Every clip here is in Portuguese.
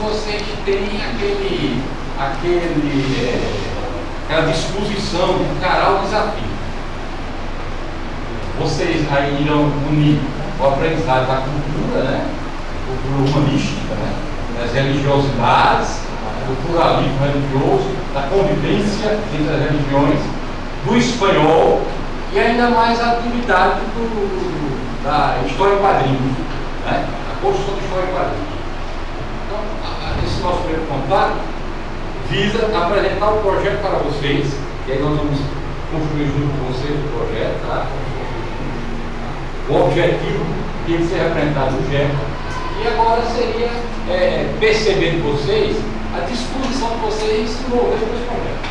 vocês têm aquele, aquele, é, aquela disposição de encarar o desafio. Vocês aí irão unir o aprendizado da cultura, né? cultura humanística, né? das religiosidades, do pluralismo religioso, da convivência entre as religiões, do espanhol e ainda mais a atividade do, da história em quadrinhos, né? a construção da história em quadrinhos. Então, esse nosso primeiro contato visa apresentar o projeto para vocês, e aí nós vamos construir junto com vocês o projeto, tá? o objetivo tem que ser apresentado no GEP. E agora seria é, perceber de vocês a disposição de vocês se envolver com esse projeto.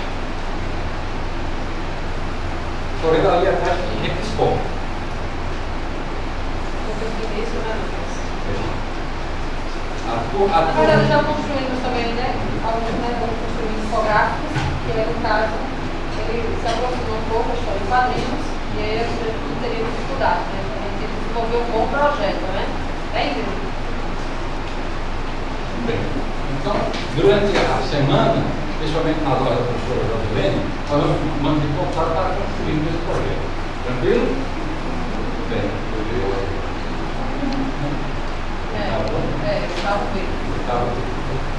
Estou vendo ali atrás que repiscou. Na verdade, já construímos também, né? Alguns né, construímos infográficos, que é no caso, ele se aproximou um pouco, história em quadrinhos, e aí a gente não teria dificuldade, né? A gente desenvolveu um bom projeto, né? Bem, Bem, então, durante a semana, principalmente nas horas da professora Josilene, nós vamos manter contato para construir esse projeto. Tranquilo? Tá.